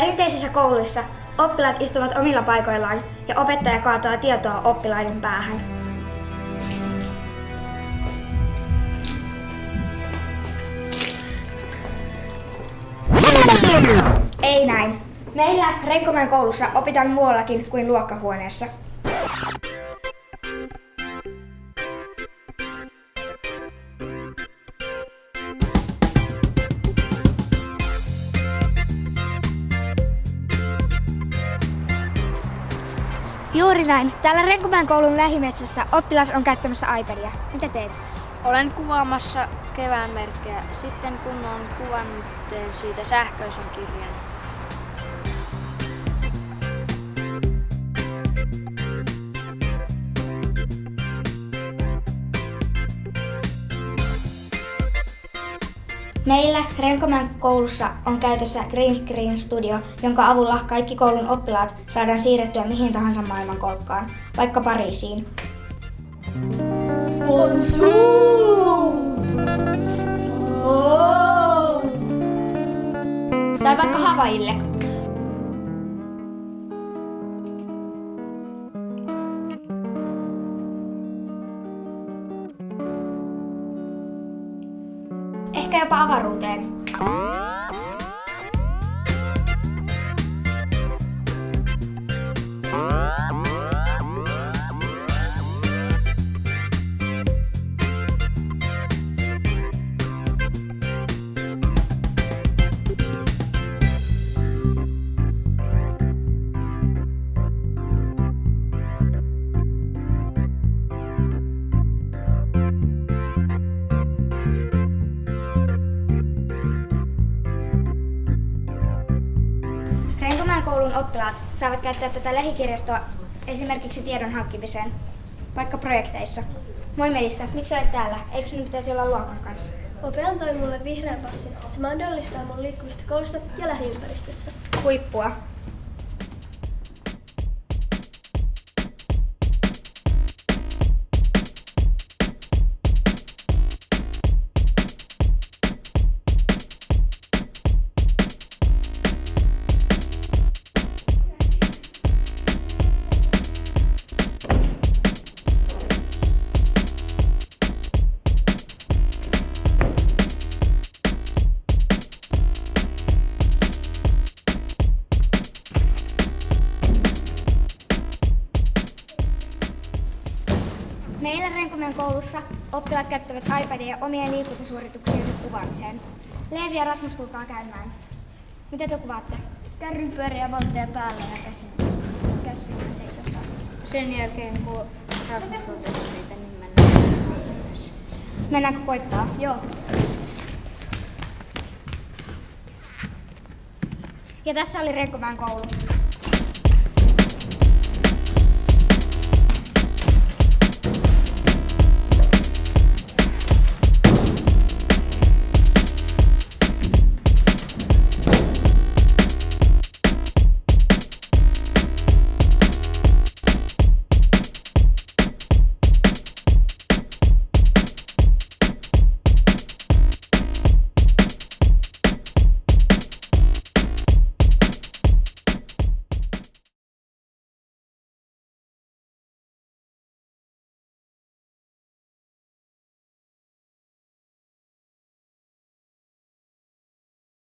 Perinteisissä kouluissa oppilaat istuvat omilla paikoillaan ja opettaja kaataa tietoa oppilaiden päähän. Ei näin. Meillä Renkomäen koulussa opitaan muuallakin kuin luokkahuoneessa. Juuri näin. Täällä Renkomäen koulun lähimetsässä oppilas on käyttämässä iPadia. Mitä teet? Olen kuvaamassa kevään merkkejä. Sitten kun olen kuvannut, teen siitä sähköisen kirjan. Meillä Renkomäen koulussa on käytössä Green Screen Studio, jonka avulla kaikki koulun oppilaat saadaan siirrettyä mihin tahansa maailmankolkkaan, vaikka Pariisiin. Tai vaikka Havaille. Տերապաղարուտ է։ avaruuteen. Renkomäen koulun oppilaat saavat käyttää tätä lähikirjastoa esimerkiksi tiedon hankkimiseen, vaikka projekteissa. Moi Melissa, miksi olet täällä? Eikö sinun pitäisi olla luokan kanssa? Ope antoi mulle vihreän passin. Se mahdollistaa mun liikkumista koulussa ja lähiympäristössä. Huippua. Meillä Renkomäen koulussa oppilaat käyttävät iPadia omien liikuntasuorituksiensa kuvaamiseen. Leevi ja Rasmus tulkaa käymään. Mitä te kuvaatte? Kärryn pyöriä valtoja päällä ja käsin käsin seisotaan. Sen jälkeen kun Rasmus on tehnyt niitä, niin mennään myös. Mennäänkö koittaa? Joo. Ja tässä oli Renkomäen koulu.